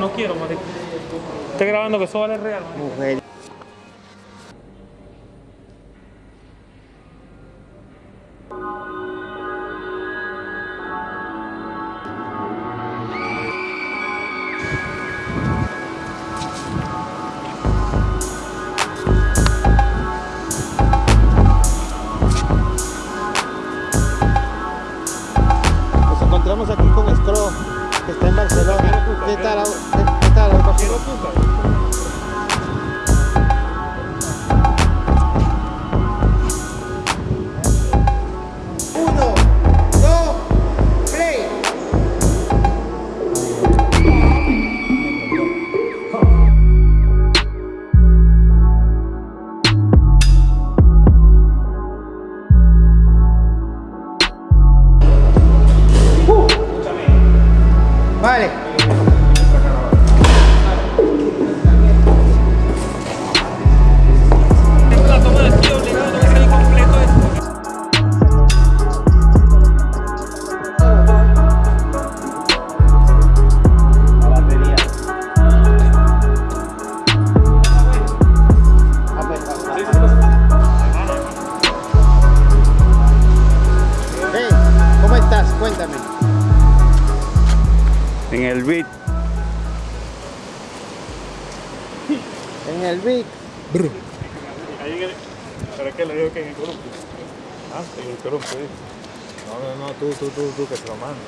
No quiero. Estoy grabando que eso vale real. Mujer. Encontramos aquí con Scro, que está en Barcelona. ¿Qué tal? ¿Qué, qué tal? Vale. En el beat. En el beat. Ahí en el, pero es que le digo que en el grupo. Ah, en el grupo, sí. No, no, no, tú, tú, tú, tú, que se lo mandes.